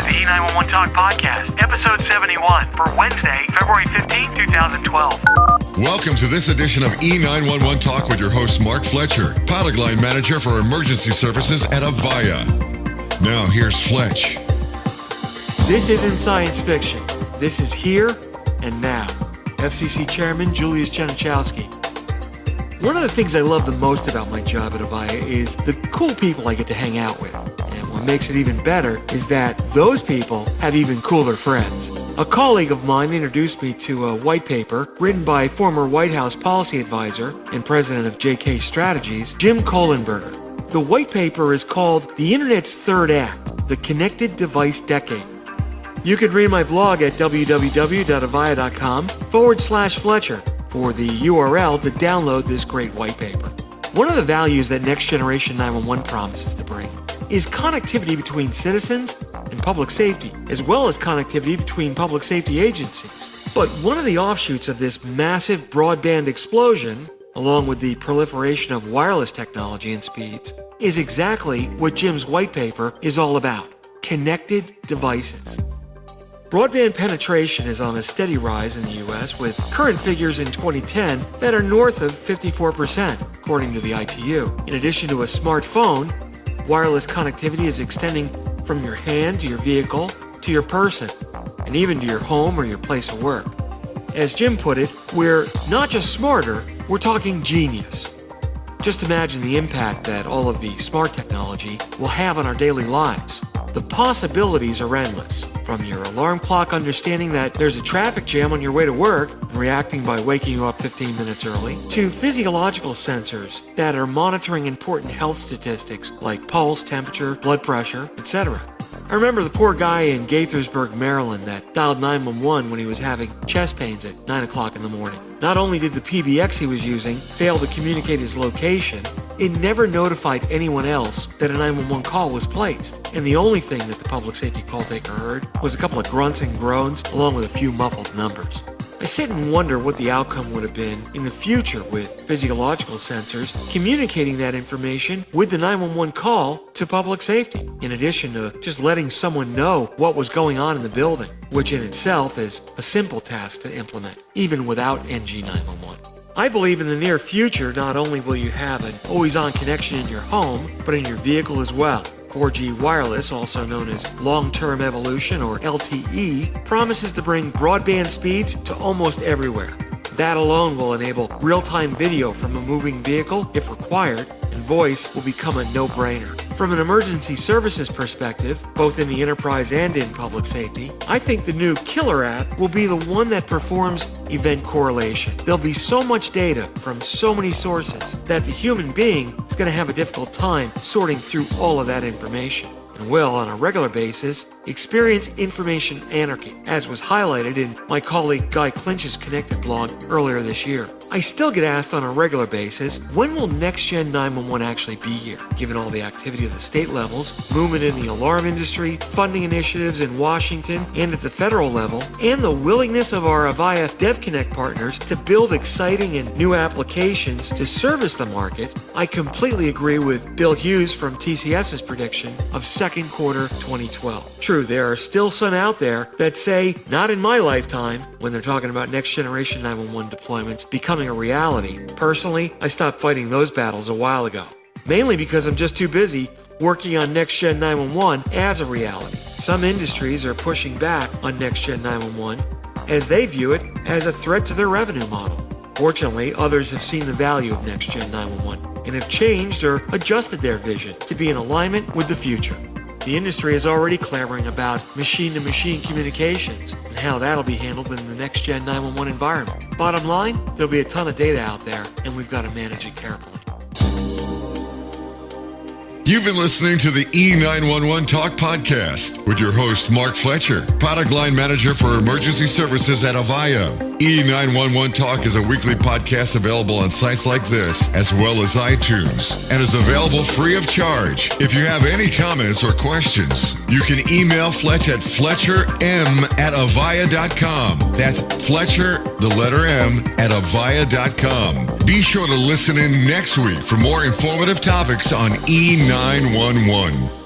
to the E911 Talk Podcast, episode 71 for Wednesday, February 15, 2012. Welcome to this edition of E911 Talk with your host, Mark Fletcher, product line manager for emergency services at Avaya. Now, here's Fletch. This isn't science fiction. This is here and now. FCC Chairman Julius Genachowski. One of the things I love the most about my job at Avaya is the cool people I get to hang out with. What makes it even better is that those people have even cooler friends. A colleague of mine introduced me to a white paper written by former White House policy advisor and president of JK Strategies, Jim Kohlenberger. The white paper is called The Internet's Third Act The Connected Device Decade. You can read my blog at www.avaya.com forward slash Fletcher for the URL to download this great white paper. One of the values that Next Generation 911 promises to bring is connectivity between citizens and public safety, as well as connectivity between public safety agencies. But one of the offshoots of this massive broadband explosion, along with the proliferation of wireless technology and speeds, is exactly what Jim's white paper is all about connected devices. Broadband penetration is on a steady rise in the US, with current figures in 2010 that are north of 54%, according to the ITU. In addition to a smartphone, wireless connectivity is extending from your hand to your vehicle to your person, and even to your home or your place of work. As Jim put it, we're not just smarter, we're talking genius. Just imagine the impact that all of the smart technology will have on our daily lives. The possibilities are endless. From your alarm clock understanding that there's a traffic jam on your way to work reacting by waking you up 15 minutes early, to physiological sensors that are monitoring important health statistics like pulse, temperature, blood pressure, etc. I remember the poor guy in Gaithersburg, Maryland that dialed 911 when he was having chest pains at 9 o'clock in the morning. Not only did the PBX he was using fail to communicate his location, it never notified anyone else that a 911 call was placed. And the only thing that the public safety call taker heard was a couple of grunts and groans along with a few muffled numbers. I sit and wonder what the outcome would have been in the future with physiological sensors communicating that information with the 911 call to public safety, in addition to just letting someone know what was going on in the building, which in itself is a simple task to implement, even without NG911. I believe in the near future, not only will you have an always on connection in your home, but in your vehicle as well. 4G wireless, also known as long term evolution or LTE, promises to bring broadband speeds to almost everywhere. That alone will enable real time video from a moving vehicle if required, and voice will become a no brainer. From an emergency services perspective, both in the enterprise and in public safety, I think the new killer app will be the one that performs event correlation. There'll be so much data from so many sources that the human being is going to have a difficult time sorting through all of that information and will, on a regular basis, experience information anarchy, as was highlighted in my colleague Guy Clinch's Connected blog earlier this year. I still get asked on a regular basis, when will Next Gen 911 actually be here? Given all the activity of the state levels, movement in the alarm industry, funding initiatives in Washington and at the federal level, and the willingness of our Avaya DevConnect partners to build exciting and new applications to service the market, I completely agree with Bill Hughes from TCS's prediction of second quarter 2012. True, there are still some out there that say, not in my lifetime, when they're talking about next generation 911 deployments becoming becoming a reality. Personally, I stopped fighting those battles a while ago. Mainly because I'm just too busy working on Next Gen 911 as a reality. Some industries are pushing back on Next Gen 911 as they view it as a threat to their revenue model. Fortunately, others have seen the value of Next Gen 911 and have changed or adjusted their vision to be in alignment with the future. The industry is already clamoring about machine to machine communications and how that'll be handled in the next gen 911 environment. Bottom line, there'll be a ton of data out there, and we've got to manage it carefully. You've been listening to the E911 Talk Podcast with your host, Mark Fletcher, product line manager for emergency services at Avaya. E911 Talk is a weekly podcast available on sites like this, as well as iTunes, and is available free of charge. If you have any comments or questions, you can email Fletch at fletcherm at avaya.com. That's Fletcher, the letter M, at avaya.com. Be sure to listen in next week for more informative topics on E911.